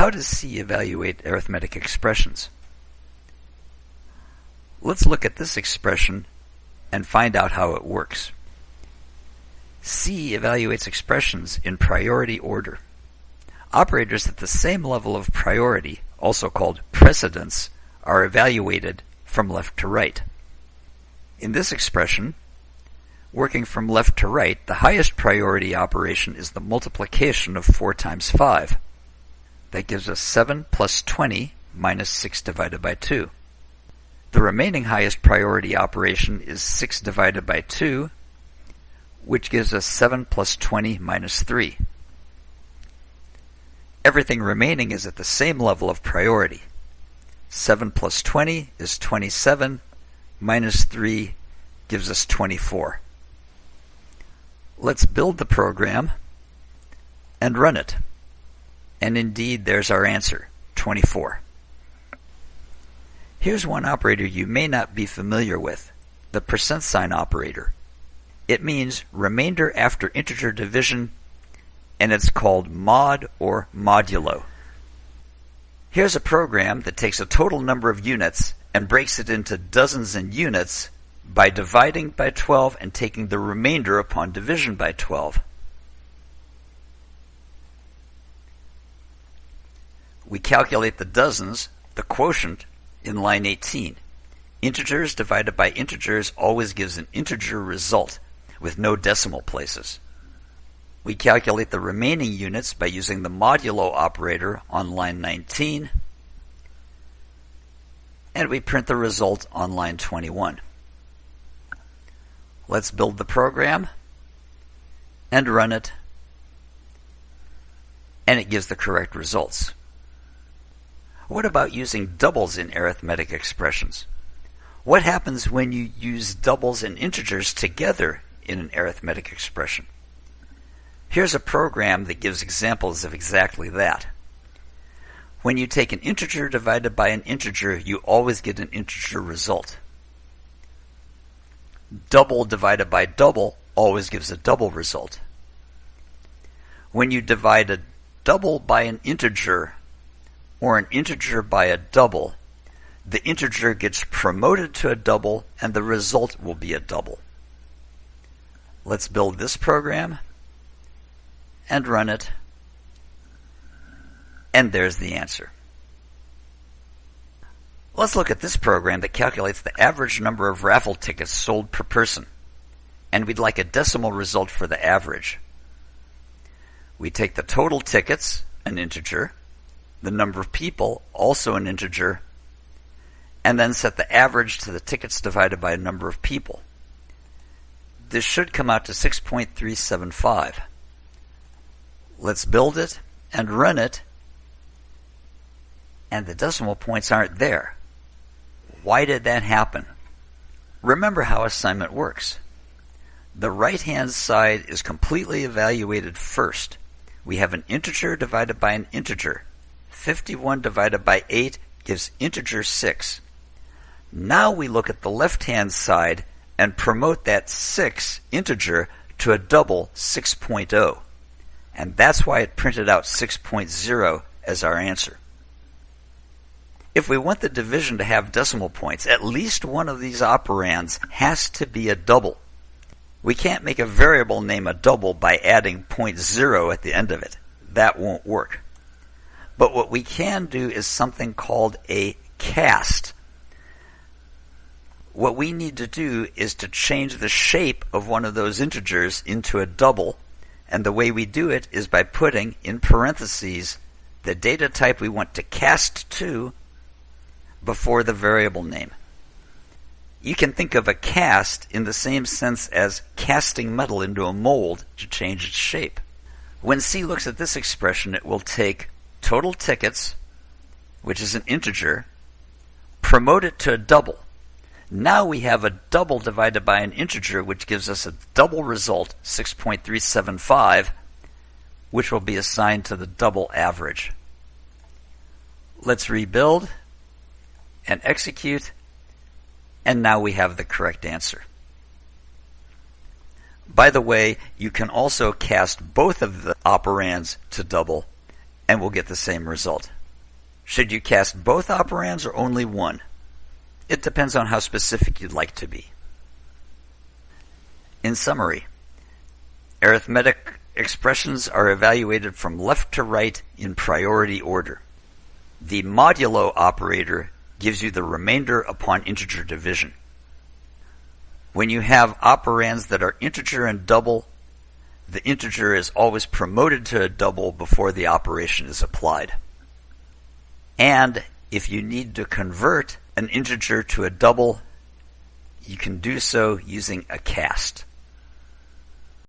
How does C evaluate arithmetic expressions? Let's look at this expression and find out how it works. C evaluates expressions in priority order. Operators at the same level of priority, also called precedence, are evaluated from left to right. In this expression, working from left to right, the highest priority operation is the multiplication of 4 times 5. That gives us 7 plus 20 minus 6 divided by 2. The remaining highest priority operation is 6 divided by 2, which gives us 7 plus 20 minus 3. Everything remaining is at the same level of priority. 7 plus 20 is 27, minus 3 gives us 24. Let's build the program and run it. And indeed, there's our answer, 24. Here's one operator you may not be familiar with, the percent sign operator. It means remainder after integer division, and it's called mod or modulo. Here's a program that takes a total number of units and breaks it into dozens and units by dividing by 12 and taking the remainder upon division by 12. We calculate the dozens, the quotient, in line 18. Integers divided by integers always gives an integer result with no decimal places. We calculate the remaining units by using the modulo operator on line 19, and we print the result on line 21. Let's build the program and run it, and it gives the correct results. What about using doubles in arithmetic expressions? What happens when you use doubles and integers together in an arithmetic expression? Here's a program that gives examples of exactly that. When you take an integer divided by an integer, you always get an integer result. Double divided by double always gives a double result. When you divide a double by an integer, or an integer by a double, the integer gets promoted to a double and the result will be a double. Let's build this program and run it. And there's the answer. Let's look at this program that calculates the average number of raffle tickets sold per person. And we'd like a decimal result for the average. We take the total tickets, an integer, the number of people, also an integer, and then set the average to the tickets divided by a number of people. This should come out to 6.375. Let's build it and run it, and the decimal points aren't there. Why did that happen? Remember how assignment works. The right hand side is completely evaluated first. We have an integer divided by an integer. 51 divided by 8 gives integer 6. Now we look at the left-hand side and promote that 6 integer to a double 6.0. And that's why it printed out 6.0 as our answer. If we want the division to have decimal points, at least one of these operands has to be a double. We can't make a variable name a double by adding 0.0 at the end of it. That won't work. But what we can do is something called a cast. What we need to do is to change the shape of one of those integers into a double. And the way we do it is by putting in parentheses the data type we want to cast to before the variable name. You can think of a cast in the same sense as casting metal into a mold to change its shape. When C looks at this expression, it will take total tickets, which is an integer, promote it to a double. Now we have a double divided by an integer, which gives us a double result, 6.375, which will be assigned to the double average. Let's rebuild and execute, and now we have the correct answer. By the way, you can also cast both of the operands to double and we'll get the same result. Should you cast both operands or only one? It depends on how specific you'd like to be. In summary, arithmetic expressions are evaluated from left to right in priority order. The modulo operator gives you the remainder upon integer division. When you have operands that are integer and double, the integer is always promoted to a double before the operation is applied. And if you need to convert an integer to a double, you can do so using a cast.